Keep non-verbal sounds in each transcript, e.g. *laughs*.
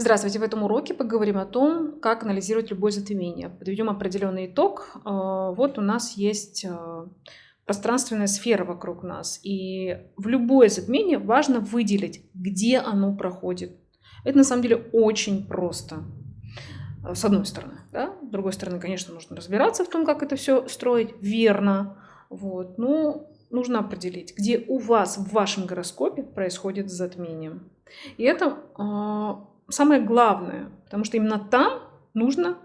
Здравствуйте! В этом уроке поговорим о том, как анализировать любое затмение. Подведем определенный итог. Э, вот у нас есть э, пространственная сфера вокруг нас. И в любое затмение важно выделить, где оно проходит. Это на самом деле очень просто. Э, с одной стороны. Да? С другой стороны, конечно, нужно разбираться в том, как это все строить верно. Вот. Но нужно определить, где у вас в вашем гороскопе происходит затмение. И это самое главное, потому что именно там нужно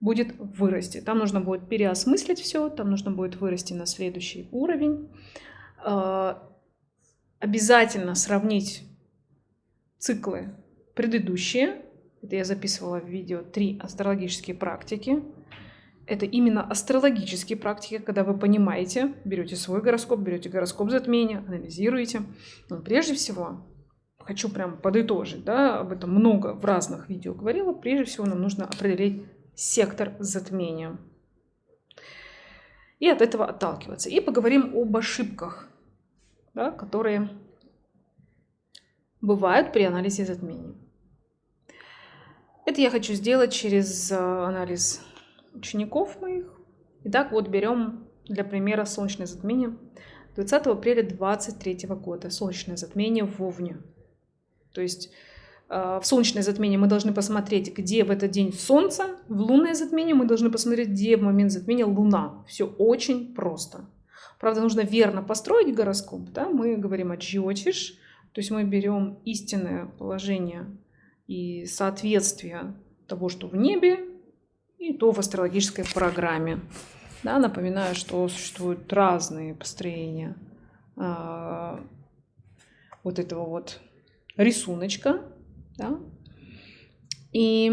будет вырасти. Там нужно будет переосмыслить все, там нужно будет вырасти на следующий уровень. А, обязательно сравнить циклы предыдущие. Это я записывала в видео три астрологические практики. Это именно астрологические практики, когда вы понимаете, берете свой гороскоп, берете гороскоп затмения, анализируете. Но прежде всего хочу прям подытожить, да, об этом много в разных видео говорила, прежде всего нам нужно определить сектор затмения. И от этого отталкиваться. И поговорим об ошибках, да, которые бывают при анализе затмений. Это я хочу сделать через э, анализ учеников моих. Итак, вот берем для примера солнечное затмение 20 апреля 2023 года. Солнечное затмение в Овне. То есть э, в солнечное затмение мы должны посмотреть, где в этот день солнце, в лунное затмение мы должны посмотреть, где в момент затмения луна. Все очень просто. Правда, нужно верно построить гороскоп. Да? Мы говорим о джиотиш, то есть мы берем истинное положение и соответствие того, что в небе, и то в астрологической программе. Да, напоминаю, что существуют разные построения а, вот этого вот рисуночка. Да? И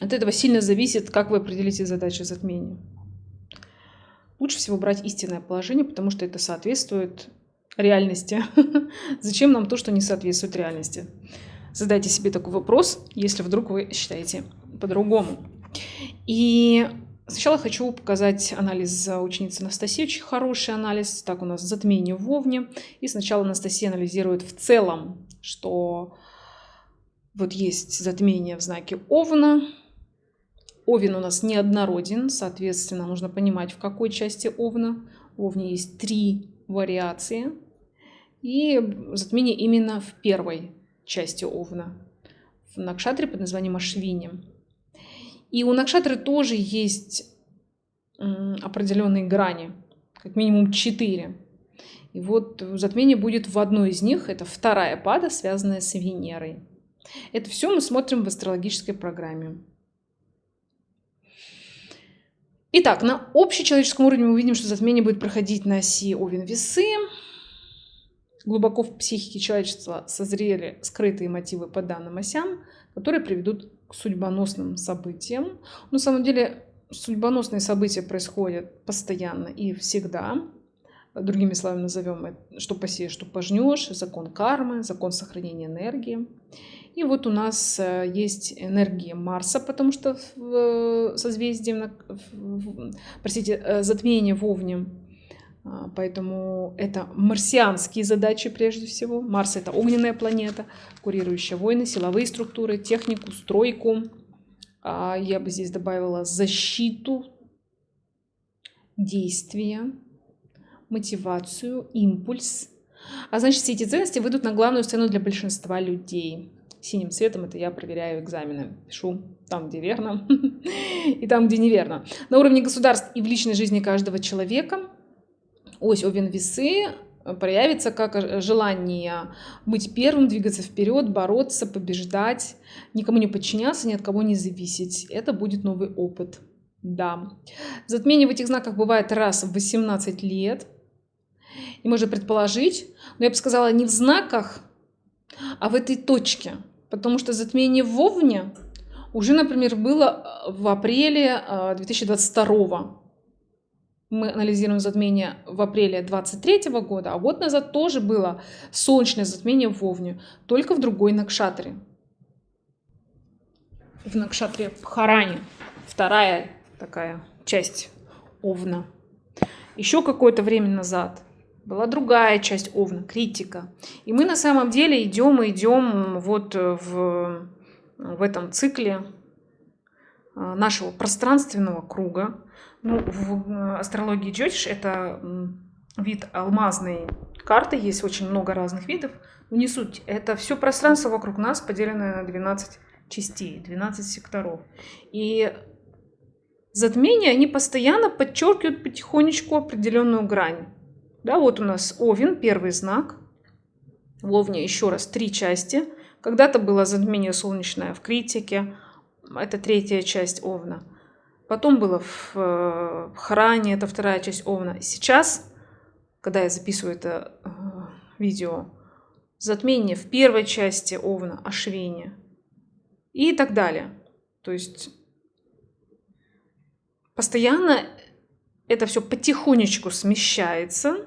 от этого сильно зависит, как вы определите задачу затмения. Лучше всего брать истинное положение, потому что это соответствует реальности. *laughs* Зачем нам то, что не соответствует реальности? Задайте себе такой вопрос, если вдруг вы считаете по-другому. И Сначала хочу показать анализ ученицы Анастасии, очень хороший анализ. Так, у нас затмение в Овне. И сначала Анастасия анализирует в целом, что вот есть затмение в знаке Овна. Овен у нас неоднороден, соответственно, нужно понимать, в какой части Овна. В Овне есть три вариации. И затмение именно в первой части Овна, в Накшатре под названием Ашвини. И у Накшатры тоже есть определенные грани, как минимум четыре. И вот затмение будет в одной из них, это вторая пада, связанная с Венерой. Это все мы смотрим в астрологической программе. Итак, на общечеловеческом уровне мы видим, что затмение будет проходить на оси Овен-Весы. Глубоко в психике человечества созрели скрытые мотивы по данным осям, которые приведут к судьбоносным событиям. На самом деле судьбоносные события происходят постоянно и всегда. Другими словами назовем это, что посеешь, что пожнешь, закон кармы, закон сохранения энергии. И вот у нас э, есть энергия Марса, потому что в созвездии, простите, э, затмение в Овне поэтому это марсианские задачи прежде всего. Марс — это огненная планета, курирующая войны, силовые структуры, технику, стройку. А, я бы здесь добавила защиту, действия, мотивацию, импульс. А значит, все эти ценности выйдут на главную сцену для большинства людей. Синим цветом это я проверяю экзамены. Пишу там, где верно, *laughs* и там, где неверно. На уровне государств и в личной жизни каждого человека ось Овен-Весы проявится как желание быть первым, двигаться вперед, бороться, побеждать, никому не подчиняться, ни от кого не зависеть. Это будет новый опыт. Да. Затмение в этих знаках бывает раз в 18 лет. И можно предположить, но я бы сказала, не в знаках, а в этой точке. Потому что затмение в Овне уже, например, было в апреле 2022 мы анализируем затмение в апреле 23 года, а год назад тоже было солнечное затмение в Овне, только в другой Накшатре. В Накшатре Пхаране, вторая такая часть Овна. Еще какое-то время назад была другая часть Овна, критика. И мы на самом деле идем и идем вот в, в этом цикле а, нашего пространственного круга. Ну, в астрологии Джотиш это вид алмазной карты, есть очень много разных видов. Не суть, это все пространство вокруг нас, поделенное на 12 частей, 12 секторов. И затмения, они постоянно подчеркивают потихонечку определенную грань. Да, вот у нас Овен, первый знак. В Овне еще раз три части. Когда-то было затмение солнечное в критике. Это третья часть Овна. Потом было в, э, в Хране, это вторая часть Овна. Сейчас, когда я записываю это э, видео, затмение в первой части Овна, Ашвине и так далее. То есть постоянно это все потихонечку смещается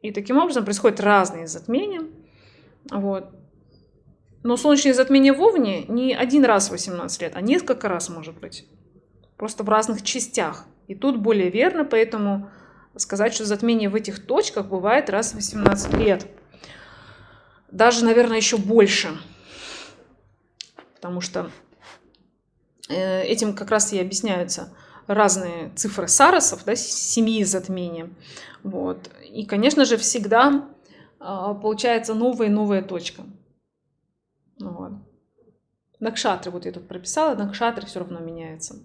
и таким образом происходят разные затмения. Вот. Но солнечные затмения в Овне не один раз в 18 лет, а несколько раз может быть. Просто в разных частях. И тут более верно, поэтому сказать, что затмение в этих точках бывает раз в 18 лет. Даже, наверное, еще больше. Потому что э, этим как раз и объясняются разные цифры сарасов, да, семьи затмения. Вот. И, конечно же, всегда а, получается новая и новая точка. Вот. Накшатры, вот я тут прописала, накшатры все равно меняются.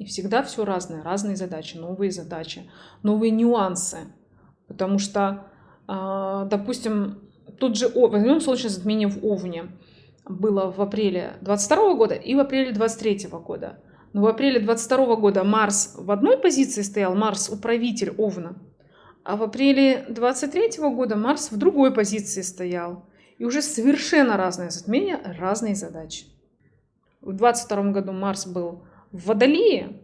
И всегда все разное, разные задачи, новые задачи, новые нюансы. Потому что, а, допустим, тут же, возьмем солнечное затмение в Овне, было в апреле 22 года и в апреле 23 года. Но в апреле 22 года Марс в одной позиции стоял, Марс управитель Овна. А в апреле 23 года Марс в другой позиции стоял. И уже совершенно разные затмения, разные задачи. В 22 году Марс был в Водолее,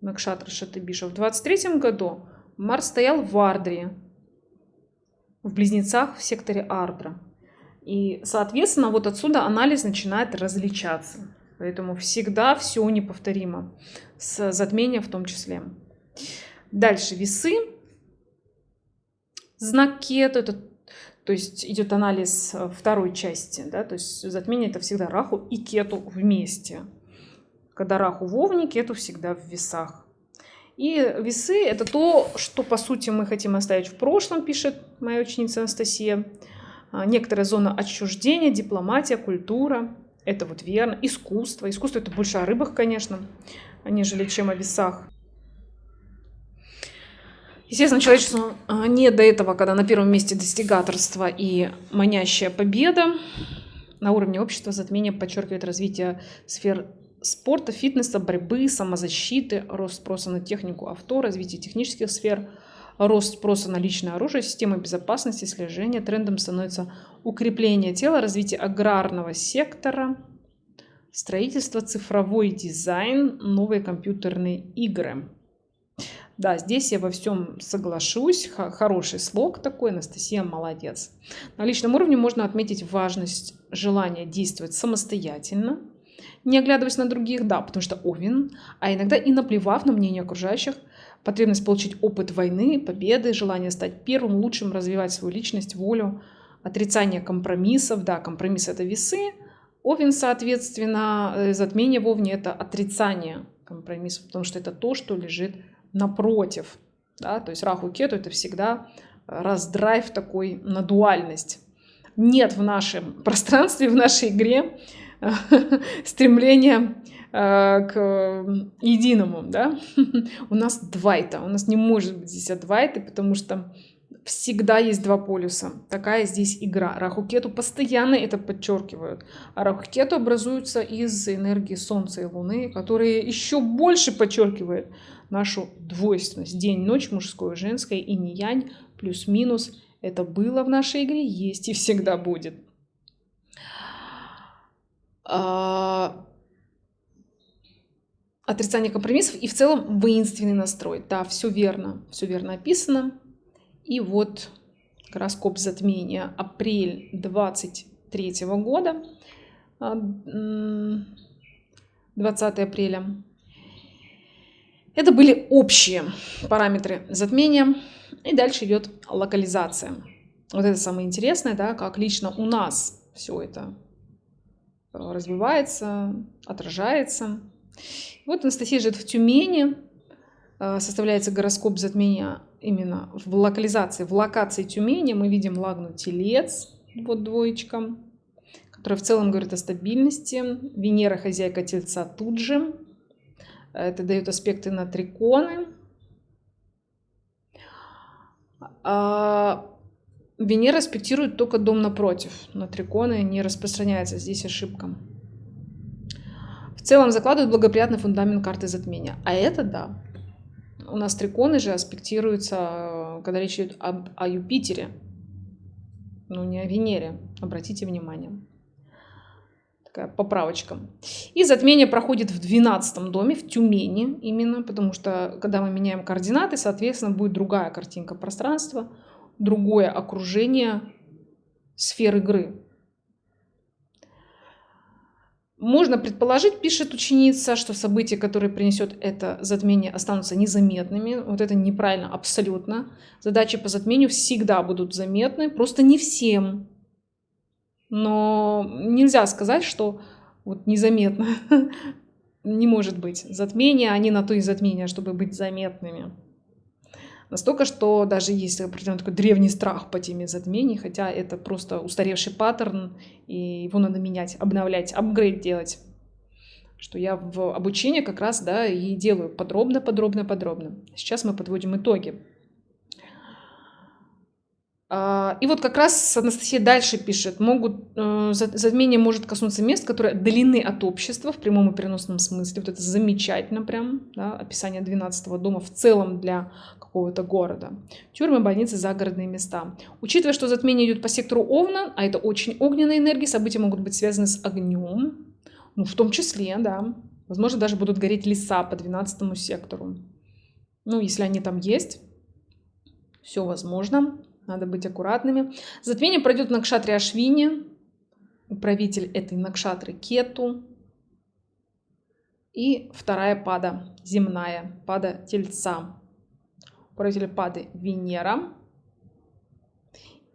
Накшатра Шатыбиша. В 23 году Марс стоял в Ардре, в Близнецах в секторе Ардра. И, соответственно, вот отсюда анализ начинает различаться. Поэтому всегда все неповторимо, с затмения в том числе. Дальше весы. Знак кету, это, то есть идет анализ второй части, да, то есть затмение это всегда раху и кету вместе. Когда раху в овне, кету всегда в весах. И весы это то, что по сути мы хотим оставить в прошлом, пишет моя ученица Анастасия. А, некоторая зона отчуждения, дипломатия, культура. Это вот верно. Искусство. Искусство это больше о рыбах, конечно, нежели чем о весах. Естественно, человечеству а, не до этого, когда на первом месте достигаторство и манящая победа. На уровне общества затмение подчеркивает развитие сфер спорта, фитнеса, борьбы, самозащиты, рост спроса на технику авто, развитие технических сфер, рост спроса на личное оружие, системы безопасности, слежения. Трендом становится укрепление тела, развитие аграрного сектора, строительство, цифровой дизайн, новые компьютерные игры. Да, здесь я во всем соглашусь. Хороший слог такой, Анастасия молодец. На личном уровне можно отметить важность желания действовать самостоятельно, не оглядываясь на других, да, потому что Овен, а иногда и наплевав на мнение окружающих, потребность получить опыт войны, победы, желание стать первым, лучшим, развивать свою личность, волю, отрицание компромиссов, да, компромисс это весы, Овен, соответственно, э, затмение в Овне это отрицание компромиссов, потому что это то, что лежит напротив. Да? То есть Раху Кету это всегда раздрайв такой на дуальность. Нет в нашем пространстве, в нашей игре *laughs* стремления э, к единому, да, *laughs* у нас двайта, у нас не может быть здесь двайты, потому что всегда есть два полюса. Такая здесь игра. Рахукету постоянно это подчеркивают. А Рахукету образуются из энергии Солнца и Луны, которые еще больше подчеркивают нашу двойственность. День, ночь, мужское, женское и не янь, плюс-минус. Это было в нашей игре, есть и всегда будет. А, отрицание компромиссов и в целом воинственный настрой. Да, все верно, все верно описано. И вот гороскоп затмения апрель 23 года, 20 а, апреля. Это были общие параметры затмения. И дальше идет локализация. Вот это самое интересное, да, как лично у нас все это развивается, отражается. Вот Анастасия живет в Тюмени. Э, составляется гороскоп затмения именно в локализации, в локации Тюмени. Мы видим лагну Телец, вот двоечка, которая в целом говорит о стабильности. Венера, хозяйка Тельца тут же. Это дает аспекты на триконы. А Венера аспектирует только дом напротив. На триконы не распространяется. Здесь ошибка. В целом закладывает благоприятный фундамент карты затмения. А это да. У нас триконы же аспектируются, когда речь идет об, о Юпитере. Ну, не о Венере. Обратите внимание такая поправочка. И затмение проходит в 12 доме, в Тюмени именно, потому что когда мы меняем координаты, соответственно, будет другая картинка пространства, другое окружение сфер игры. Можно предположить, пишет ученица, что события, которые принесет это затмение, останутся незаметными. Вот это неправильно абсолютно. Задачи по затмению всегда будут заметны, просто не всем. Но нельзя сказать, что вот незаметно. *laughs* Не может быть. Затмения, они на то и затмения, чтобы быть заметными. Настолько, что даже есть определенный такой древний страх по теме затмений, хотя это просто устаревший паттерн, и его надо менять, обновлять, апгрейд делать. Что я в обучении как раз да, и делаю подробно, подробно, подробно. Сейчас мы подводим итоги. А, и вот как раз Анастасия дальше пишет, могут, э, затмение может коснуться мест, которые отдалены от общества в прямом и переносном смысле. Вот это замечательно прям, да, описание 12 дома в целом для какого-то города. Тюрьмы, больницы, загородные места. Учитывая, что затмение идет по сектору Овна, а это очень огненные энергии, события могут быть связаны с огнем, ну, в том числе, да. Возможно, даже будут гореть леса по 12 сектору. Ну, если они там есть, все возможно. Надо быть аккуратными. Затмение пройдет на Кшатре Ашвине. Управитель этой Накшатры Кету. И вторая пада, земная, пада Тельца. Управитель пады Венера.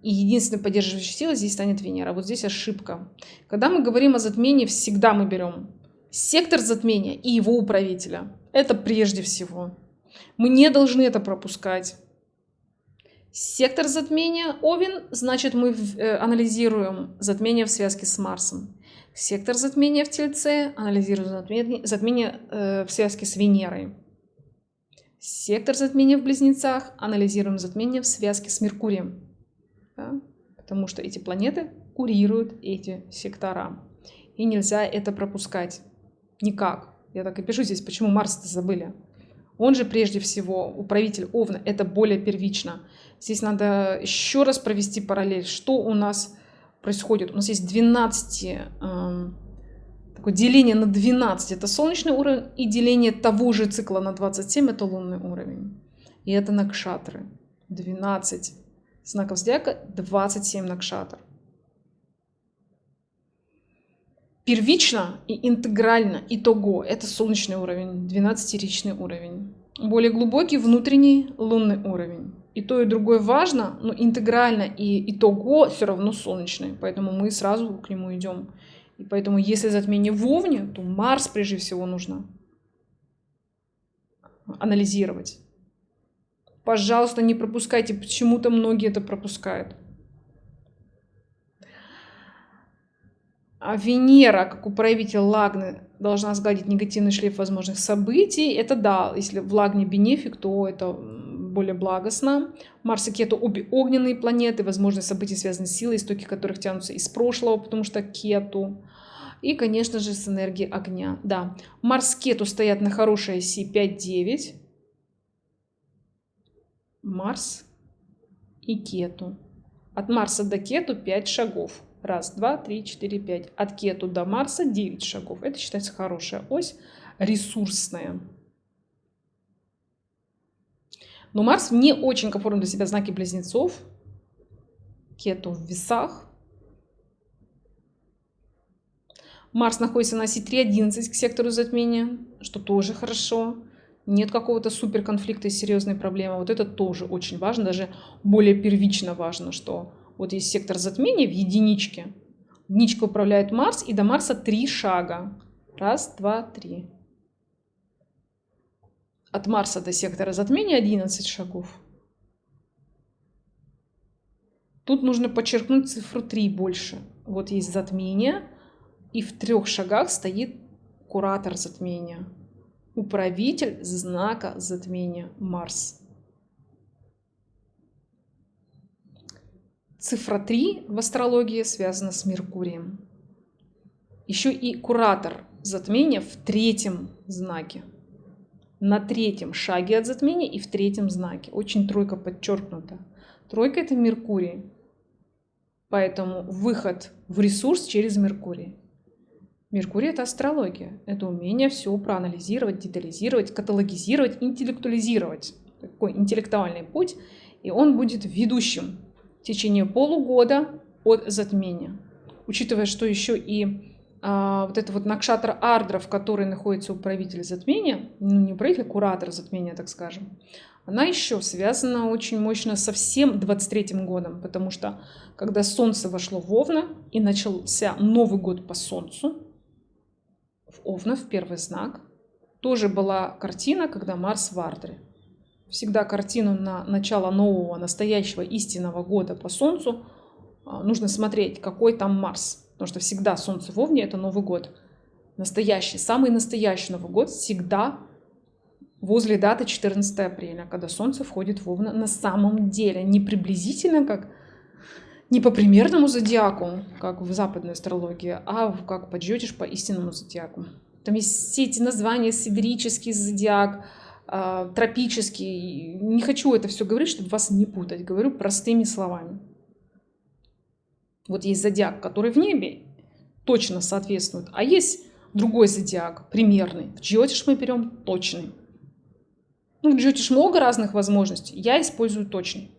И единственной поддерживающей силой здесь станет Венера. Вот здесь ошибка. Когда мы говорим о затмении, всегда мы берем сектор затмения и его управителя. Это прежде всего. Мы не должны это пропускать. Сектор затмения Овен, значит мы э, анализируем затмение в связке с Марсом. Сектор затмения в Тельце, анализируем затмение, затмение э, в связке с Венерой. Сектор затмения в Близнецах, анализируем затмение в связке с Меркурием. Да? Потому что эти планеты курируют эти сектора. И нельзя это пропускать. Никак. Я так и пишу здесь, почему Марс-то забыли. Он же прежде всего управитель Овна, это более первично. Здесь надо еще раз провести параллель, что у нас происходит. У нас есть 12, э, эм, такое деление на 12, это солнечный уровень, и деление того же цикла на 27, это лунный уровень. И это накшатры. 12 знаков зодиака, 27 накшатр. Первично и интегрально итого это солнечный уровень, 12-ричный уровень. Более глубокий внутренний лунный уровень. И то, и другое важно, но интегрально и итого все равно солнечный. Поэтому мы сразу к нему идем. И поэтому, если затмение в Овне, то Марс прежде всего нужно анализировать. Пожалуйста, не пропускайте. Почему-то многие это пропускают. А Венера, как управитель Лагны, должна сгладить негативный шлейф возможных событий. Это да, если в Лагне бенефик, то это более благостно. Марс и Кету обе огненные планеты, возможные события связаны с силой, истоки которых тянутся из прошлого, потому что Кету. И, конечно же, с энергией огня. Да, Марс и Кету стоят на хорошей оси 5-9. Марс и Кету. От Марса до Кету 5 шагов. Раз, два, три, четыре, пять. От Кету до Марса 9 шагов. Это считается хорошая ось, ресурсная. Но Марс не очень комфортно для себя знаки близнецов. Кету в весах. Марс находится на оси 3.11 к сектору затмения, что тоже хорошо. нет какого-то супер конфликта и серьезной проблемы. Вот это тоже очень важно, даже более первично важно, что вот есть сектор затмения в единичке. Единичка управляет Марс, и до Марса три шага. Раз, два, три. От Марса до сектора затмения 11 шагов. Тут нужно подчеркнуть цифру 3 больше. Вот есть затмение, и в трех шагах стоит куратор затмения управитель знака затмения Марс. Цифра 3 в астрологии связана с Меркурием. Еще и куратор затмения в третьем знаке. На третьем шаге от затмения и в третьем знаке. Очень тройка подчеркнута. Тройка это Меркурий. Поэтому выход в ресурс через Меркурий. Меркурий – это астрология. Это умение все проанализировать, детализировать, каталогизировать, интеллектуализировать. Такой интеллектуальный путь. И он будет ведущим течение полугода от затмения. Учитывая, что еще и а, вот это вот Накшатра Ардра, в которой находится управитель затмения, ну не управитель, а куратор затмения, так скажем, она еще связана очень мощно со всем 23 годом, потому что когда Солнце вошло в Овна и начался Новый год по Солнцу, Овна в первый знак. Тоже была картина, когда Марс в Ардре. Всегда картину на начало нового, настоящего, истинного года по Солнцу а, нужно смотреть, какой там Марс. Потому что всегда Солнце в Овне – это Новый год. Настоящий, самый настоящий Новый год всегда возле даты 14 апреля, когда Солнце входит в Овна на самом деле. Не приблизительно, как не по примерному зодиаку, как в западной астрологии, а как подсчетишь по истинному зодиаку. Там есть все эти названия, сибирический зодиак, тропический. Не хочу это все говорить, чтобы вас не путать. Говорю простыми словами. Вот есть зодиак, который в небе точно соответствует, а есть другой зодиак, примерный. В джиотиш мы берем точный. Ну, в джиотиш много разных возможностей. Я использую точный.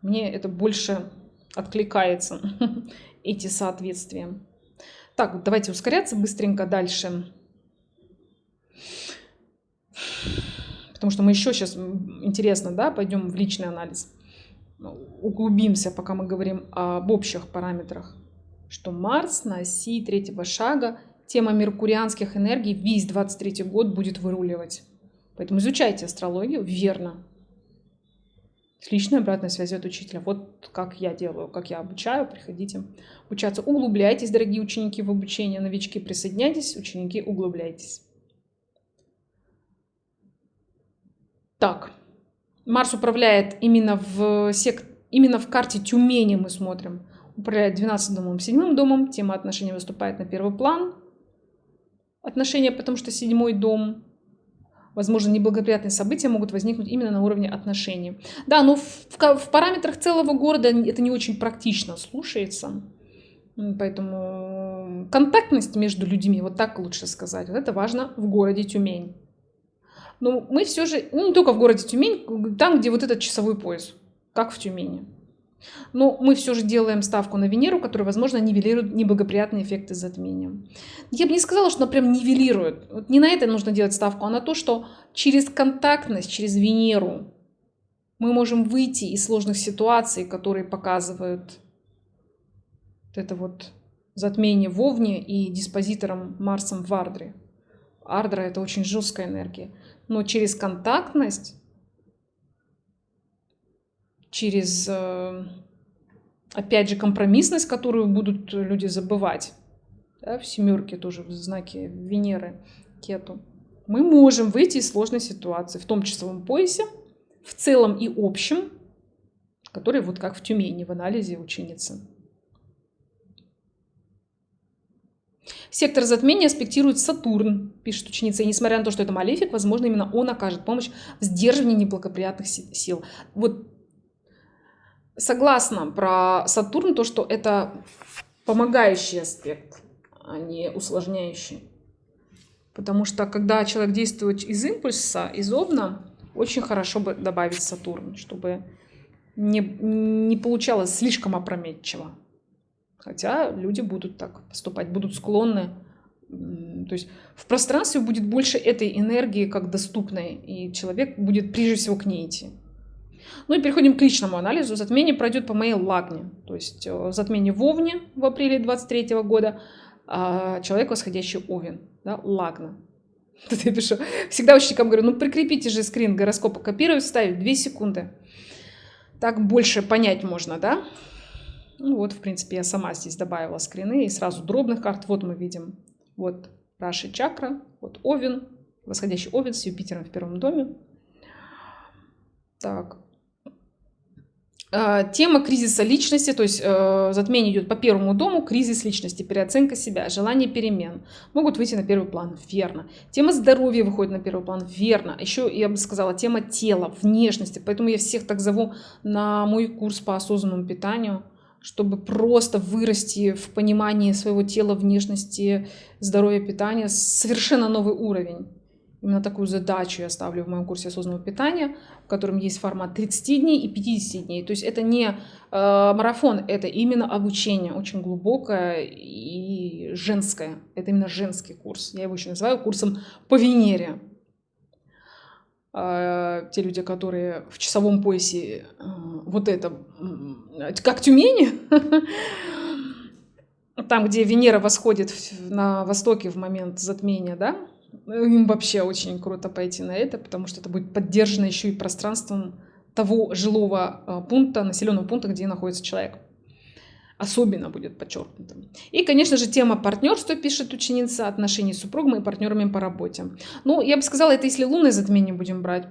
Мне это больше откликается *laughs* эти соответствия. Так, давайте ускоряться быстренько дальше. Потому что мы еще сейчас, интересно, да, пойдем в личный анализ. Углубимся, пока мы говорим об общих параметрах. Что Марс на оси третьего шага, тема меркурианских энергий весь 23 год будет выруливать. Поэтому изучайте астрологию верно с личной обратной связью от учителя. Вот как я делаю, как я обучаю, приходите обучаться. Углубляйтесь, дорогие ученики, в обучение. Новички, присоединяйтесь, ученики, углубляйтесь. Так, Марс управляет именно в, сек... именно в карте Тюмени мы смотрим. Управляет 12 домом, 7 домом. Тема отношений выступает на первый план. Отношения, потому что седьмой дом возможно, неблагоприятные события могут возникнуть именно на уровне отношений. Да, но в, в, в параметрах целого города это не очень практично слушается. Поэтому контактность между людьми, вот так лучше сказать, вот это важно в городе Тюмень. Но мы все же, ну не только в городе Тюмень, там, где вот этот часовой пояс, как в Тюмени. Но мы все же делаем ставку на Венеру, которая, возможно, нивелирует неблагоприятные эффекты затмения. Я бы не сказала, что она прям нивелирует. Вот не на это нужно делать ставку, а на то, что через контактность, через Венеру мы можем выйти из сложных ситуаций, которые показывают вот это вот затмение в Овне и диспозитором Марсом в Ардре. Ардра — это очень жесткая энергия. Но через контактность через, э, опять же, компромиссность, которую будут люди забывать. Да, в семерке тоже в знаке Венеры, Кету. Мы можем выйти из сложной ситуации в том часовом поясе, в целом и общем, который вот как в Тюмени в анализе ученицы. Сектор затмения аспектирует Сатурн, пишет ученица. И несмотря на то, что это малефик, возможно, именно он окажет помощь в сдерживании неблагоприятных сил. Вот согласна про Сатурн, то, что это помогающий аспект, а не усложняющий. Потому что когда человек действует из импульса, из овна, очень хорошо бы добавить Сатурн, чтобы не, не получалось слишком опрометчиво. Хотя люди будут так поступать, будут склонны То есть в пространстве будет больше этой энергии как доступной, и человек будет прежде всего к ней идти. Ну и переходим к личному анализу. Затмение пройдет по моей лагне. То есть э, затмение в Овне в апреле 23 года, а человек восходящий Овен, да, лагна. *laughs* Тут я пишу, всегда ученикам говорю, ну прикрепите же скрин гороскопа, копирую, вставить 2 секунды. Так больше понять можно, да? Ну вот, в принципе, я сама здесь добавила скрины и сразу дробных карт. Вот мы видим, вот Раши чакра, вот Овен, восходящий Овен с Юпитером в первом доме. Так, а, Тема кризиса личности, то есть э, затмение идет по первому дому, кризис личности, переоценка себя, желание перемен могут выйти на первый план, верно. Тема здоровья выходит на первый план, верно. Еще, я бы сказала, тема тела, внешности, поэтому я всех так зову на мой курс по осознанному питанию, чтобы просто вырасти в понимании своего тела, внешности, здоровья, питания, совершенно новый уровень. Именно такую задачу я ставлю в моем курсе осознанного питания, в котором есть формат 30 дней и 50 дней. То есть это не э, марафон, это именно обучение, очень глубокое и женское. Это именно женский курс. Я его еще называю курсом по Венере. Э, те люди, которые в часовом поясе э, вот это, как Тюмени, *laughs* там, где Венера восходит на востоке в момент затмения, да, им вообще очень круто пойти на это, потому что это будет поддержано еще и пространством того жилого а, пункта, населенного пункта, где находится человек. Особенно будет подчеркнуто. И, конечно же, тема партнерства, пишет ученица, отношений с супругом и партнерами по работе. Ну, я бы сказала, это если лунное затмение будем брать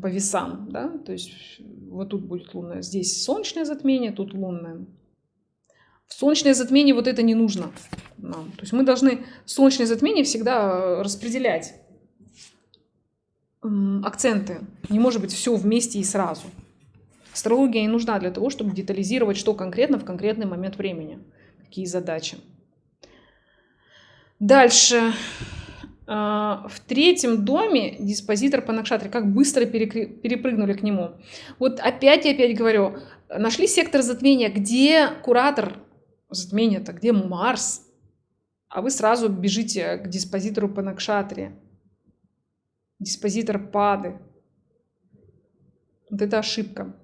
по весам, да, то есть вот тут будет лунное, здесь солнечное затмение, тут лунное. В солнечное затмение вот это не нужно нам. То есть мы должны солнечное затмение всегда э, распределять акценты. Не может быть все вместе и сразу. Астрология не нужна для того, чтобы детализировать, что конкретно в конкретный момент времени. Какие задачи. Дальше. А, в третьем доме диспозитор по Накшатре. Как быстро перепрыгнули к нему. Вот опять и опять говорю. Нашли сектор затмения, где куратор затмение-то, где Марс? А вы сразу бежите к диспозитору по Накшатре. Диспозитор Пады. Вот это ошибка.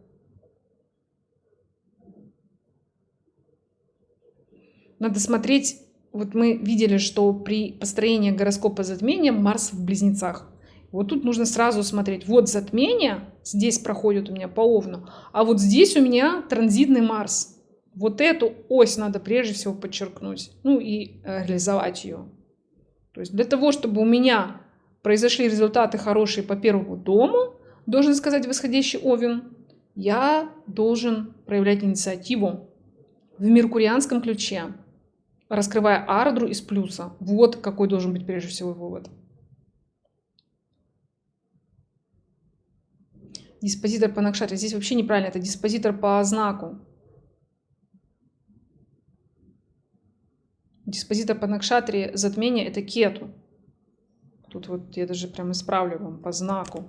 Надо смотреть, вот мы видели, что при построении гороскопа затмения Марс в близнецах. Вот тут нужно сразу смотреть, вот затмение, здесь проходит у меня по Овну, а вот здесь у меня транзитный Марс. Вот эту ось надо прежде всего подчеркнуть, ну и э, реализовать ее. То есть для того, чтобы у меня произошли результаты хорошие по первому дому, должен сказать восходящий Овен, я должен проявлять инициативу в меркурианском ключе, раскрывая ардру из плюса. Вот какой должен быть прежде всего вывод. Диспозитор по Накшаре. Здесь вообще неправильно, это диспозитор по знаку. Диспозитор по Накшатре затмения это кету. Тут вот я даже прям исправлю вам по знаку.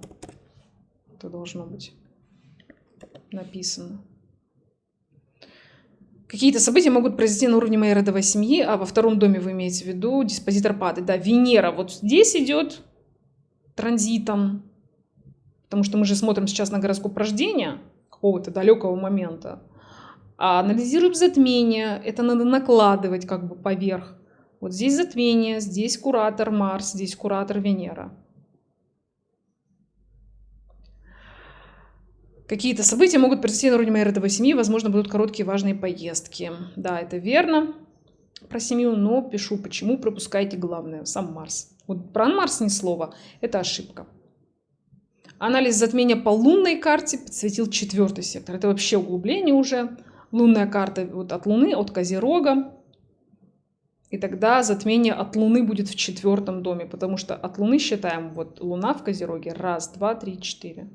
Это должно быть написано. Какие-то события могут произойти на уровне моей родовой семьи, а во втором доме вы имеете в виду диспозитор пады. Да, Венера вот здесь идет транзитом, потому что мы же смотрим сейчас на гороскоп рождения какого-то далекого момента. А анализируем затмение, это надо накладывать как бы поверх. Вот здесь затмение, здесь куратор Марс, здесь куратор Венера. Какие-то события могут произойти на уровне моей родовой семьи, возможно, будут короткие важные поездки. Да, это верно про семью, но пишу, почему пропускаете главное, сам Марс. Вот про Марс ни слова, это ошибка. Анализ затмения по лунной карте подсветил четвертый сектор. Это вообще углубление уже лунная карта вот от Луны, от Козерога. И тогда затмение от Луны будет в четвертом доме, потому что от Луны считаем, вот Луна в Козероге, раз, два, три, четыре.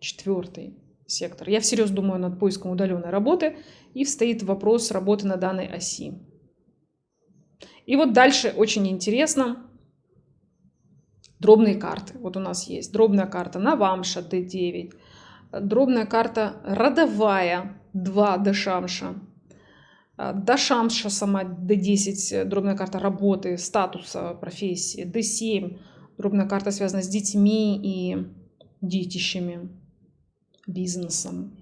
Четвертый сектор. Я всерьез думаю над поиском удаленной работы, и встоит вопрос работы на данной оси. И вот дальше очень интересно. Дробные карты. Вот у нас есть дробная карта Навамша D9, дробная карта родовая 2 Дешамша. А, Дашамша сама D10, дробная карта работы, статуса, профессии. D7, дробная карта связана с детьми и детищами, бизнесом.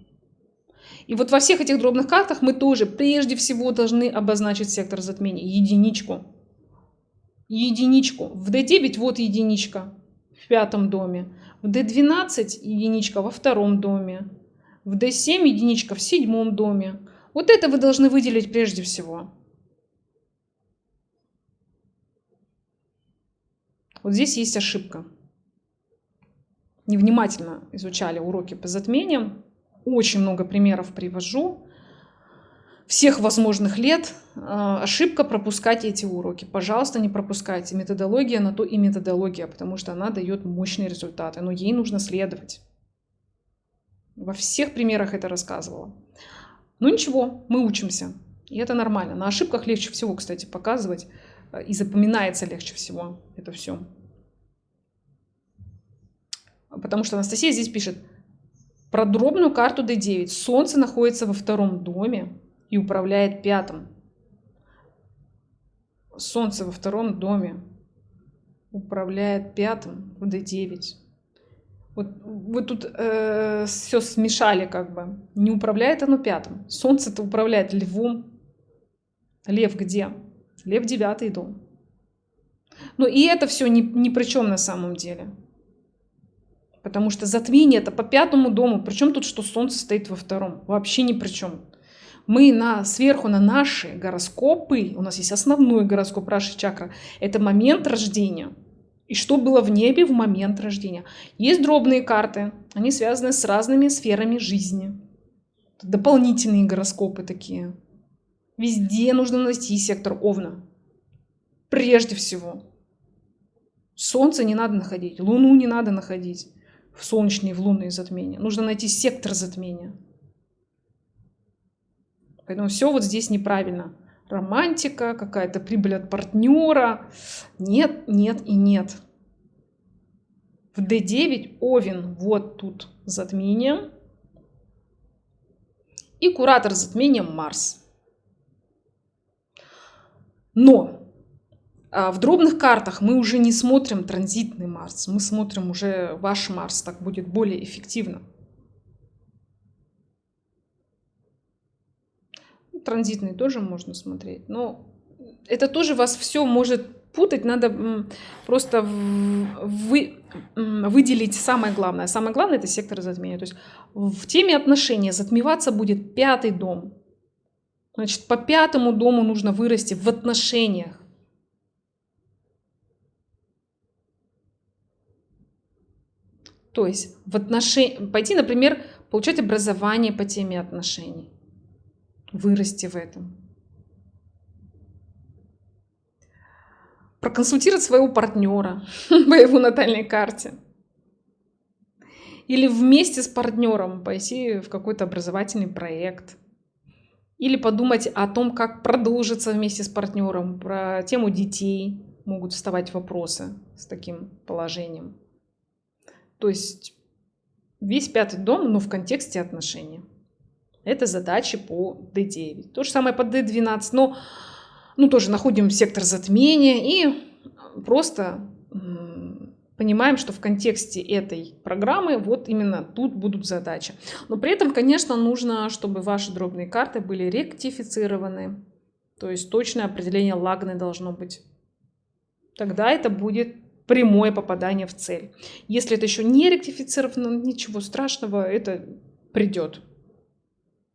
И вот во всех этих дробных картах мы тоже прежде всего должны обозначить сектор затмения, единичку. Единичку. В D9 вот единичка в пятом доме. В D12 единичка во втором доме. В D7 единичка в седьмом доме. Вот это вы должны выделить прежде всего. Вот здесь есть ошибка. Невнимательно изучали уроки по затмениям. Очень много примеров привожу. Всех возможных лет а, ошибка пропускать эти уроки. Пожалуйста, не пропускайте. Методология на то и методология, потому что она дает мощные результаты, но ей нужно следовать. Во всех примерах это рассказывала. Ну ничего, мы учимся. И это нормально. На ошибках легче всего, кстати, показывать. Э, и запоминается легче всего это все. Потому что Анастасия здесь пишет. Про дробную карту D9. Солнце находится во втором доме и управляет пятым. Солнце во втором доме управляет пятым в D9. Вот вы тут э, все смешали как бы. Не управляет оно пятым. Солнце-то управляет львом. Лев где? Лев девятый дом. Но и это все ни, ни при чем на самом деле. Потому что затмение это по пятому дому. Причем тут, что Солнце стоит во втором? Вообще ни при чем. Мы на, сверху на наши гороскопы, у нас есть основной гороскоп Раши Чакра, это момент рождения – и что было в небе в момент рождения. Есть дробные карты, они связаны с разными сферами жизни. Дополнительные гороскопы такие. Везде нужно найти сектор Овна. Прежде всего. Солнце не надо находить, Луну не надо находить в солнечные, в лунные затмения. Нужно найти сектор затмения. Поэтому все вот здесь неправильно романтика, какая-то прибыль от партнера. Нет, нет и нет. В D9 Овен вот тут затмение. И куратор затмения Марс. Но в дробных картах мы уже не смотрим транзитный Марс, мы смотрим уже ваш Марс, так будет более эффективно. транзитный тоже можно смотреть. Но это тоже вас все может путать. Надо просто вы, выделить самое главное. Самое главное это сектор затмения. То есть в теме отношения затмеваться будет пятый дом. Значит, по пятому дому нужно вырасти в отношениях. То есть в отношении, пойти, например, получать образование по теме отношений вырасти в этом. Проконсультировать своего партнера *laughs* по его натальной карте. Или вместе с партнером пойти в какой-то образовательный проект. Или подумать о том, как продолжиться вместе с партнером. Про тему детей могут вставать вопросы с таким положением. То есть весь пятый дом, но в контексте отношений. Это задачи по D9. То же самое по D12, но ну, тоже находим сектор затмения и просто понимаем, что в контексте этой программы вот именно тут будут задачи. Но при этом, конечно, нужно, чтобы ваши дробные карты были ректифицированы. То есть точное определение лагны должно быть. Тогда это будет прямое попадание в цель. Если это еще не ректифицировано, ничего страшного, это придет.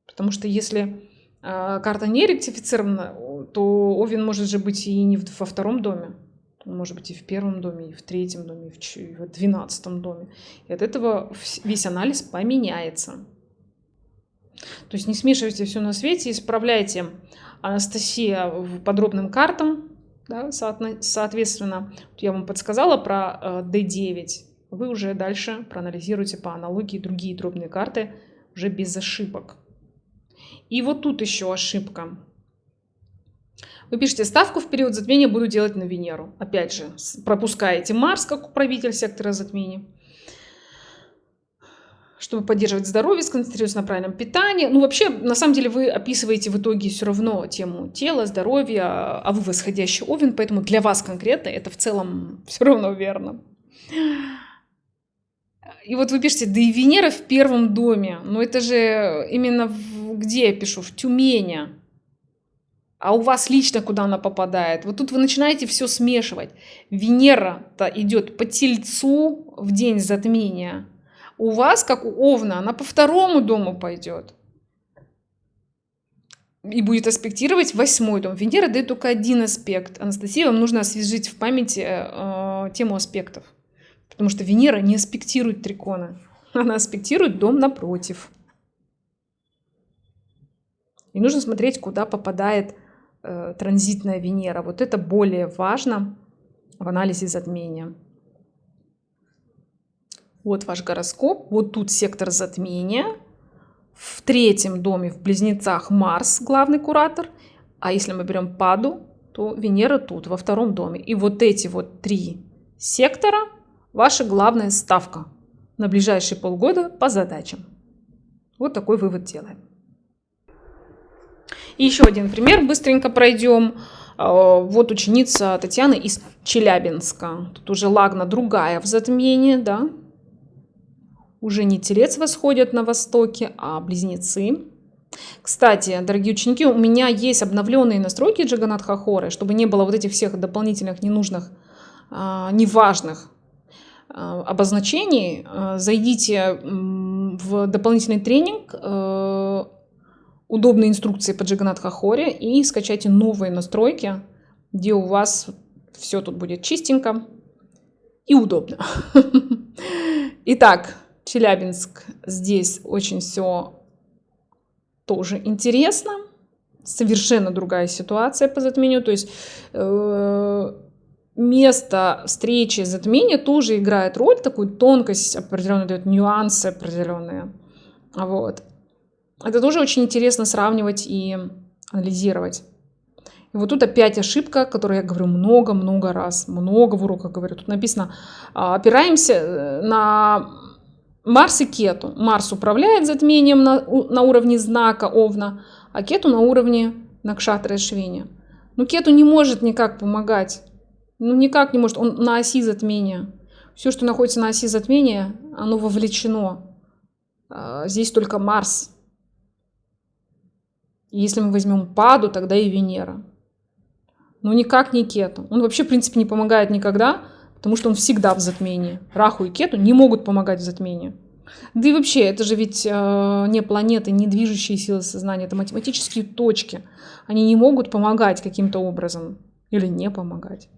Потому что если э, карта не ректифицирована, то Овен может же быть и не во втором доме. Он может быть и в первом доме, и в третьем доме, и в двенадцатом доме. И от этого весь анализ поменяется. То есть не смешивайте все на свете, исправляйте Анастасия в подробным картам, да, соответственно, я вам подсказала про D9. Вы уже дальше проанализируйте по аналогии другие дробные карты уже без ошибок. И вот тут еще ошибка. Вы пишете, ставку в период затмения буду делать на Венеру. Опять же, пропускаете Марс как управитель сектора затмения. Чтобы поддерживать здоровье, сконцентрироваться на правильном питании. Ну, вообще, на самом деле, вы описываете в итоге все равно тему тела, здоровья, а вы восходящий овен, поэтому для вас конкретно это в целом все равно верно. И вот вы пишете, да и Венера в первом доме. Но это же именно в, где я пишу? В Тюмени. А у вас лично куда она попадает? Вот тут вы начинаете все смешивать. Венера-то идет по тельцу в день затмения у вас, как у Овна, она по второму дому пойдет. И будет аспектировать восьмой дом. Венера дает только один аспект. Анастасия, вам нужно освежить в памяти э, тему аспектов. Потому что Венера не аспектирует триконы. Она аспектирует дом напротив. И нужно смотреть, куда попадает э, транзитная Венера. Вот это более важно в анализе затмения. Вот ваш гороскоп, вот тут сектор затмения. В третьем доме в Близнецах Марс, главный куратор. А если мы берем Паду, то Венера тут, во втором доме. И вот эти вот три сектора – ваша главная ставка на ближайшие полгода по задачам. Вот такой вывод делаем. И еще один пример, быстренько пройдем. А, вот ученица Татьяны из Челябинска. Тут уже Лагна другая в затмении, да, уже не телец восходят на востоке, а близнецы. Кстати, дорогие ученики, у меня есть обновленные настройки Джаганат Хахоры, чтобы не было вот этих всех дополнительных ненужных, а, неважных а, обозначений. А, зайдите в дополнительный тренинг удобные инструкции по Джаганат Хахоре и скачайте новые настройки, где у вас все тут будет чистенько и удобно. *laughs* Итак, Челябинск. Здесь очень все тоже интересно. Совершенно другая ситуация по затмению. То есть э, место встречи затмения тоже играет роль, такую тонкость определенную дает, нюансы определенные. Вот. Это тоже очень интересно сравнивать и анализировать. И вот тут опять ошибка, которую я говорю много-много раз, много в уроках говорю. Тут написано, а, опираемся э, на Марс и Кету. Марс управляет затмением на, на уровне знака Овна, а Кету на уровне Накшатра Швини. Но Кету не может никак помогать. Ну, никак не может. Он на оси затмения. Все, что находится на оси затмения, оно вовлечено. А, здесь только Марс. Если мы возьмем Паду, тогда и Венера. Но никак не Кету. Он вообще, в принципе, не помогает никогда, потому что он всегда в затмении. Раху и Кету не могут помогать в затмении. Да и вообще, это же ведь э, не планеты, не движущие силы сознания, это математические точки. Они не могут помогать каким-то образом или не помогать.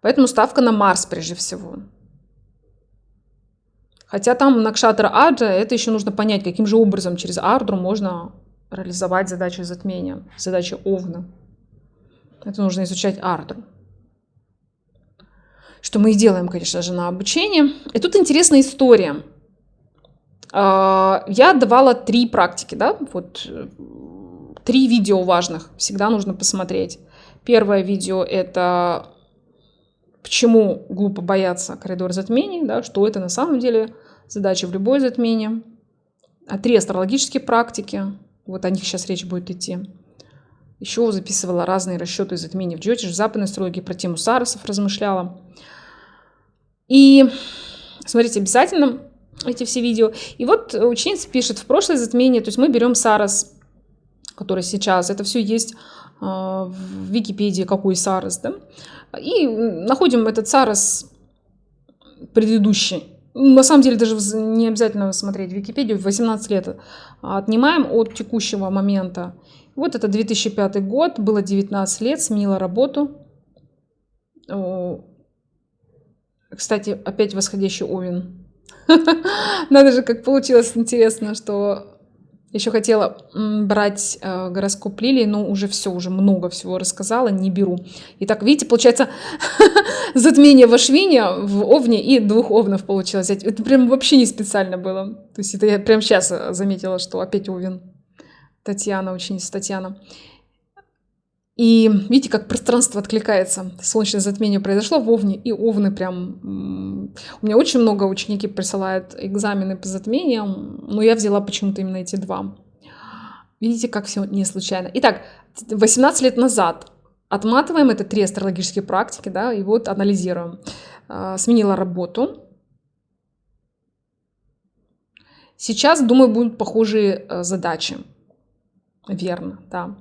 Поэтому ставка на Марс прежде всего. Хотя там Накшатра Аджа, это еще нужно понять, каким же образом через Ардру можно реализовать задачи затмения, задачи Овна. Это нужно изучать Ардру что мы и делаем, конечно же, на обучение. И тут интересная история. А, я давала три практики, да, вот три видео важных, всегда нужно посмотреть. Первое видео это почему глупо бояться коридор затмений, да, что это на самом деле задача в любое затмение. А три астрологические практики, вот о них сейчас речь будет идти. Еще записывала разные расчеты затмений в Джотиш, в западной астрологии, про тему Сарасов размышляла. И смотрите обязательно эти все видео. И вот ученица пишет, в прошлое затмение, то есть мы берем Сарас, который сейчас, это все есть а, в Википедии, какой Сарас, да, и находим этот Сарас предыдущий. На самом деле даже не обязательно смотреть Википедию, 18 лет отнимаем от текущего момента. Вот это 2005 год, было 19 лет, сменила работу, кстати, опять восходящий Овен. *laughs* Надо же, как получилось интересно, что еще хотела брать э, гороскоп Лилии, но уже все, уже много всего рассказала, не беру. Итак, видите, получается *laughs* затмение в Ашвине, в Овне и двух Овнов получилось. Это прям вообще не специально было. То есть это я прям сейчас заметила, что опять Овен. Татьяна, ученица Татьяна. И видите, как пространство откликается. Солнечное затмение произошло в Овне, и Овны прям... У меня очень много ученики присылают экзамены по затмениям, но я взяла почему-то именно эти два. Видите, как все не случайно. Итак, 18 лет назад отматываем это три астрологические практики, да, и вот анализируем. А, сменила работу. Сейчас, думаю, будут похожие э, задачи. Верно, да.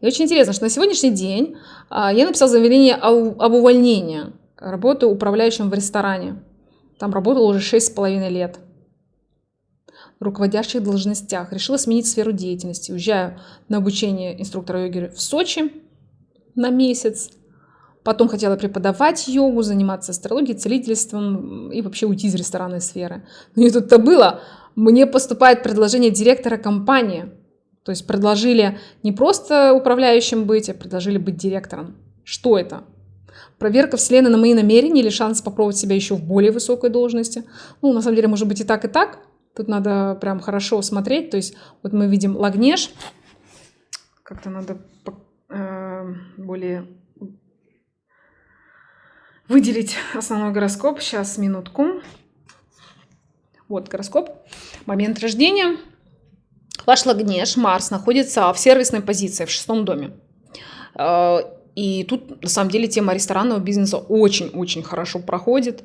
И очень интересно, что на сегодняшний день а, я написала заявление об увольнении. Работаю управляющим в ресторане. Там работала уже 6,5 лет. В руководящих должностях. Решила сменить сферу деятельности. Уезжаю на обучение инструктора йоги в Сочи на месяц. Потом хотела преподавать йогу, заниматься астрологией, целительством и вообще уйти из ресторанной сферы. Но не тут-то было. Мне поступает предложение директора компании – то есть предложили не просто управляющим быть, а предложили быть директором. Что это? Проверка Вселенной на мои намерения или шанс попробовать себя еще в более высокой должности. Ну, на самом деле, может быть и так, и так. Тут надо прям хорошо смотреть. То есть вот мы видим Лагнеш. Как-то надо э, более выделить основной гороскоп. Сейчас, минутку. Вот гороскоп. Момент рождения. Ваш Лагнеш, Марс, находится в сервисной позиции, в шестом доме. Э, и тут, на самом деле, тема ресторанного бизнеса очень-очень хорошо проходит.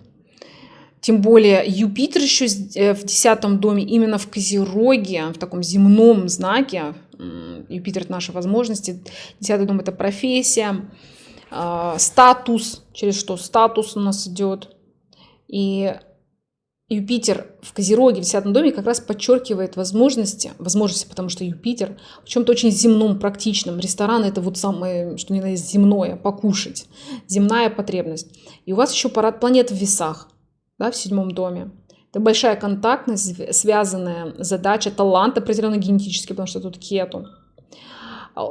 Тем более Юпитер еще э, в десятом доме, именно в Козероге, в таком земном знаке. Юпитер – это наши возможности. Десятый дом – это профессия, э, статус, через что статус у нас идет. И Юпитер в Козероге, в 10 доме, как раз подчеркивает возможности, возможности, потому что Юпитер в чем-то очень земном, практичном. Ресторан – это вот самое, что ни на земное, покушать, земная потребность. И у вас еще парад планет в весах, да, в седьмом доме. Это большая контактность, связанная задача, талант определенно генетический, потому что тут кету.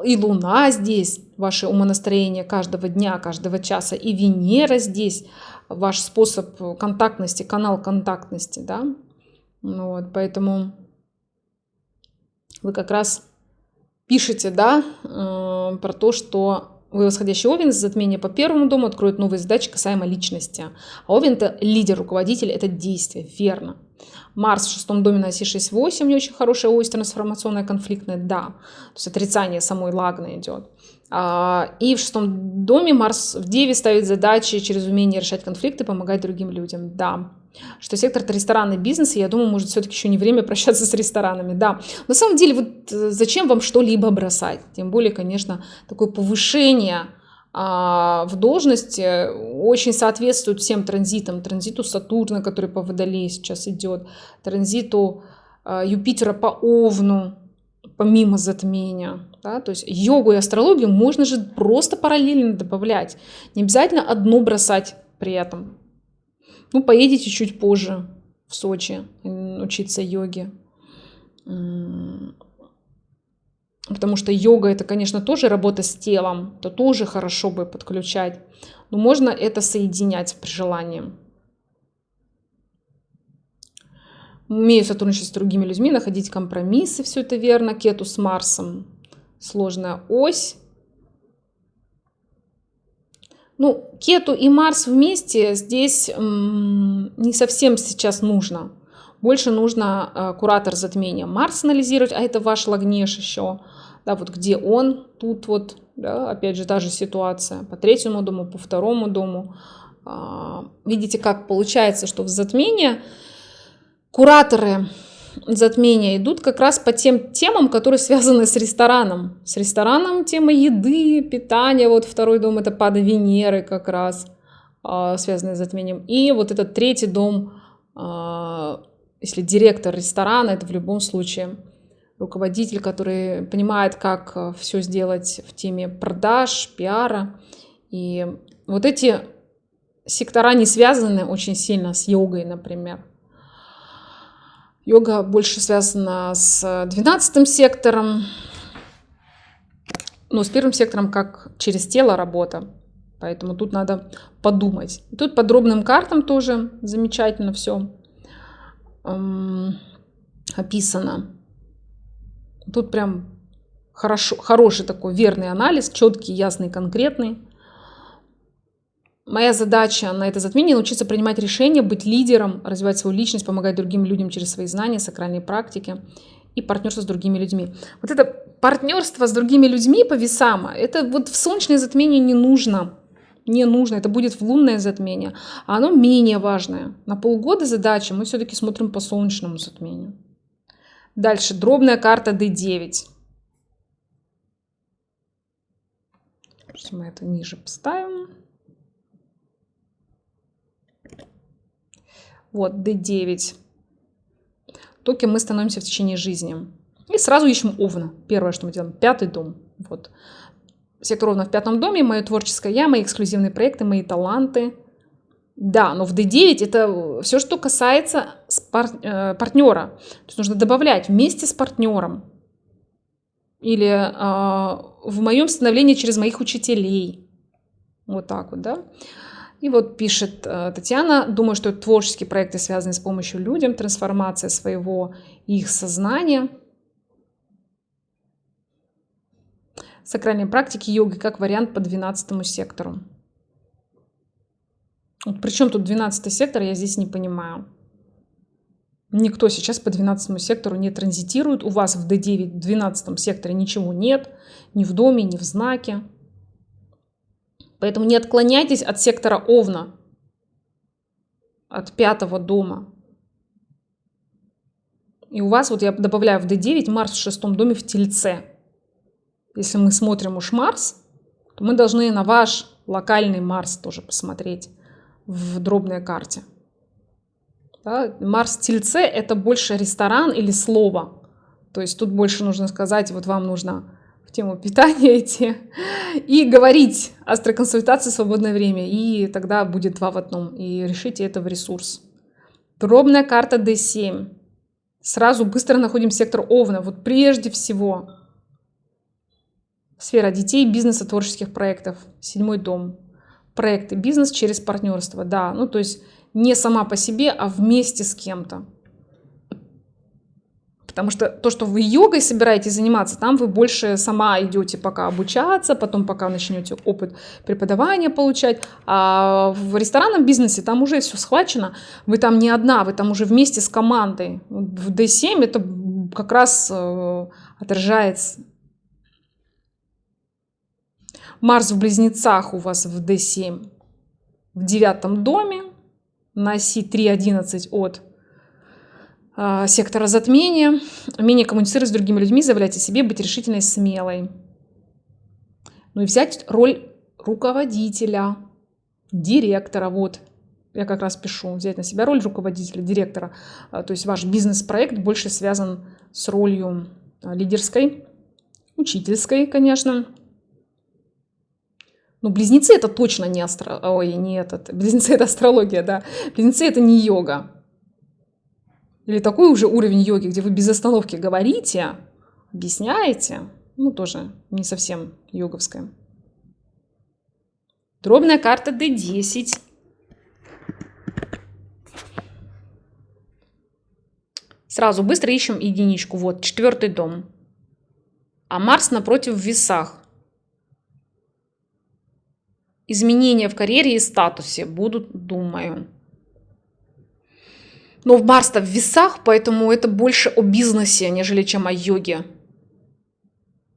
И Луна здесь, ваше умонастроение каждого дня, каждого часа, и Венера здесь – ваш способ контактности, канал контактности, да. Ну вот, поэтому вы как раз пишете, да, э, про то, что вы восходящий Овен, затмение по первому дому откроет новые задачи касаемо личности. А Овен – это лидер, руководитель, это действие, верно. Марс в шестом доме на оси 6-8, не очень хорошая ось трансформационная, конфликтная, да. То есть отрицание самой лагны идет. А, и в шестом доме Марс в Деве ставит задачи через умение решать конфликты, помогать другим людям. Да. Что сектор это ресторанный бизнес, и я думаю, может, все-таки еще не время *laughs* прощаться с ресторанами. Да. На самом деле, вот э, зачем вам что-либо бросать? Тем более, конечно, такое повышение а, в должности очень соответствует всем транзитам. Транзиту Сатурна, который по Водолее сейчас идет, транзиту а, Юпитера по Овну, помимо затмения. Да? То есть йогу и астрологию можно же просто параллельно добавлять. Не обязательно одну бросать при этом. Ну, поедете чуть позже в Сочи учиться йоге. Потому что йога это, конечно, тоже работа с телом, то тоже хорошо бы подключать. Но можно это соединять при желании. Умею сотрудничать с другими людьми, находить компромиссы, все это верно. Кету с Марсом. Сложная ось. Ну, Кету и Марс вместе здесь не совсем сейчас нужно. Больше нужно э, куратор затмения Марс анализировать, а это ваш лагнеш еще. Да, вот где он, тут вот, да, опять же, та же ситуация по третьему дому, по второму дому. А, видите, как получается, что в затмение кураторы затмения идут как раз по тем темам, которые связаны с рестораном. С рестораном тема еды, питания. Вот второй дом это пада Венеры как раз, а, связанный с затмением. И вот этот третий дом, а, если директор ресторана, это в любом случае руководитель, который понимает, как э, все сделать в теме продаж, пиара. И вот эти сектора не связаны очень сильно с йогой, например. Йога больше связана с 12 сектором, но с первым сектором как через тело работа. Поэтому тут надо подумать. Тут подробным картам тоже замечательно все эм, описано. Тут прям хорошо, хороший такой верный анализ, четкий, ясный, конкретный. Моя задача на это затмение научиться принимать решения, быть лидером, развивать свою личность, помогать другим людям через свои знания, сакральные практики и партнерство с другими людьми. Вот это партнерство с другими людьми по весам, это вот в солнечное затмение не нужно. Не нужно, это будет в лунное затмение, а оно менее важное. На полгода задача мы все-таки смотрим по солнечному затмению. Дальше, дробная карта D9. Мы это ниже поставим. Вот, D9 то, кем мы становимся в течение жизни. И сразу ищем Овна. Первое, что мы делаем. Пятый дом. Вот. Сектор Овна в пятом доме. Мое творческое я, мои эксклюзивные проекты, мои таланты. Да, но в D9 это все, что касается пар э, партнера. То есть нужно добавлять вместе с партнером. Или э, в моем становлении через моих учителей. Вот так вот, да. И вот пишет э, Татьяна, думаю, что творческие проекты связаны с помощью людям, трансформация своего их сознания. Сакральные практики йоги как вариант по 12 сектору. Вот причем тут 12 сектор, я здесь не понимаю. Никто сейчас по 12 сектору не транзитирует. У вас в D9 в 12 секторе ничего нет. Ни в доме, ни в знаке. Поэтому не отклоняйтесь от сектора Овна, от пятого дома. И у вас, вот я добавляю в D9, Марс в шестом доме в Тельце. Если мы смотрим уж Марс, то мы должны на ваш локальный Марс тоже посмотреть в дробной карте. Да? Марс Тельце – это больше ресторан или слово. То есть тут больше нужно сказать, вот вам нужно тему питания идти и говорить астроконсультации в свободное время. И тогда будет два в одном. И решите это в ресурс. Пробная карта D7. Сразу быстро находим сектор Овна. Вот прежде всего сфера детей, бизнеса, творческих проектов. Седьмой дом. Проекты, бизнес через партнерство. Да, ну то есть не сама по себе, а вместе с кем-то. Потому что то, что вы йогой собираетесь заниматься, там вы больше сама идете пока обучаться, потом пока начнете опыт преподавания получать. А в ресторанном бизнесе там уже все схвачено. Вы там не одна, вы там уже вместе с командой. В D7 это как раз э, отражается. Марс в близнецах у вас в D7 в девятом доме на оси 3.11 от сектора затмения, умение коммуницировать с другими людьми, заявлять о себе, быть решительной, смелой. Ну и взять роль руководителя, директора, вот, я как раз пишу, взять на себя роль руководителя, директора. А, то есть ваш бизнес-проект больше связан с ролью а, лидерской, учительской, конечно. Но близнецы это точно не астро... Ой, не этот. Близнецы это астрология, да. Близнецы это не йога. Или такой уже уровень йоги, где вы без остановки говорите, объясняете, ну тоже не совсем йоговская. Дробная карта D10. Сразу быстро ищем единичку. Вот, четвертый дом. А Марс напротив в весах. Изменения в карьере и статусе будут, думаю. Но в Марс-то в весах, поэтому это больше о бизнесе, нежели чем о йоге.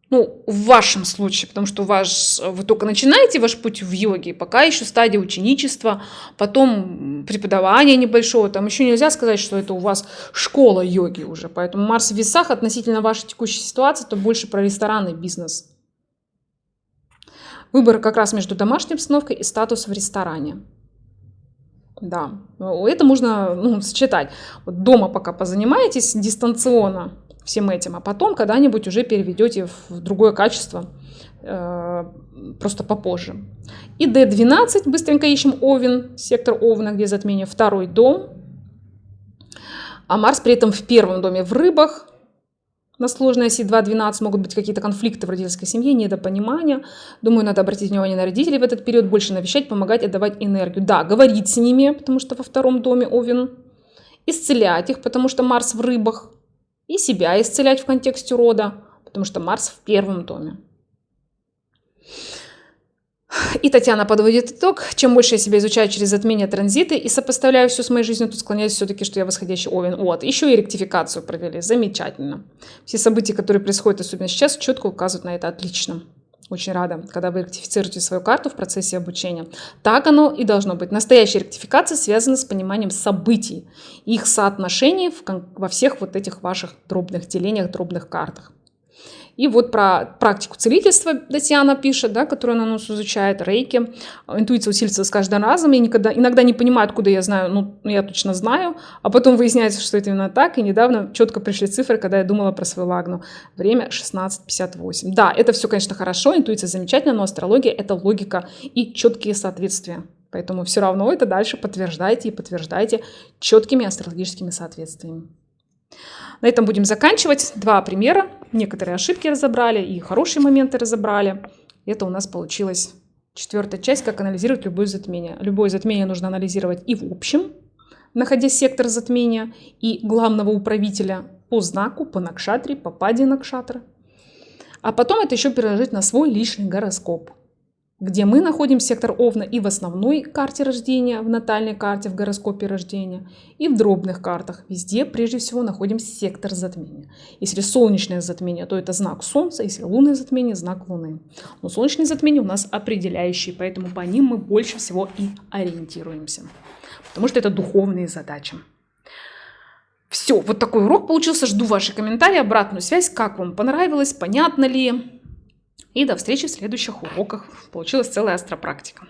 Ну, в вашем случае, потому что ваш, вы только начинаете ваш путь в йоге, пока еще стадия ученичества, потом преподавание небольшого, там еще нельзя сказать, что это у вас школа йоги уже. Поэтому Марс в весах относительно вашей текущей ситуации, то больше про ресторанный бизнес. Выбор как раз между домашней обстановкой и статус в ресторане. Да, это можно ну, сочетать. Вот дома пока позанимаетесь дистанционно всем этим, а потом когда-нибудь уже переведете в другое качество, э, просто попозже. И D12, быстренько ищем Овен, сектор Овна, где затмение, второй дом. А Марс при этом в первом доме в рыбах, на сложной оси 2-12 могут быть какие-то конфликты в родительской семье, недопонимания. Думаю, надо обратить внимание на родителей в этот период, больше навещать, помогать, отдавать энергию. Да, говорить с ними, потому что во втором доме Овен. Исцелять их, потому что Марс в рыбах. И себя исцелять в контексте рода, потому что Марс в первом доме. И Татьяна подводит итог. Чем больше я себя изучаю через затмение транзиты и сопоставляю все с моей жизнью, то склоняюсь все-таки, что я восходящий Овен. Вот. Еще и ректификацию провели. Замечательно. Все события, которые происходят, особенно сейчас, четко указывают на это. Отлично. Очень рада, когда вы ректифицируете свою карту в процессе обучения. Так оно и должно быть. Настоящая ректификация связана с пониманием событий, их соотношений во всех вот этих ваших дробных делениях, дробных картах. И вот про практику целительства Татьяна пишет, да, которую она нас изучает, рейки. Интуиция усиливается с каждым разом. Я никогда, иногда не понимаю, откуда я знаю, ну, я точно знаю. А потом выясняется, что это именно так. И недавно четко пришли цифры, когда я думала про свою лагну. Время 16.58. Да, это все, конечно, хорошо, интуиция замечательная, но астрология — это логика и четкие соответствия. Поэтому все равно это дальше подтверждайте и подтверждайте четкими астрологическими соответствиями. На этом будем заканчивать. Два примера. Некоторые ошибки разобрали и хорошие моменты разобрали. Это у нас получилась четвертая часть, как анализировать любое затмение. Любое затмение нужно анализировать и в общем, находя сектор затмения, и главного управителя по знаку, по накшатре, по паде накшатры. А потом это еще переложить на свой личный гороскоп где мы находим сектор Овна и в основной карте рождения, в натальной карте, в гороскопе рождения, и в дробных картах. Везде прежде всего находим сектор затмения. Если солнечное затмение, то это знак Солнца, если лунное затмение, знак Луны. Но солнечные затмения у нас определяющие, поэтому по ним мы больше всего и ориентируемся. Потому что это духовные задачи. Все, вот такой урок получился. Жду ваши комментарии, обратную связь, как вам понравилось, понятно ли. И до встречи в следующих уроках. Получилась целая астропрактика.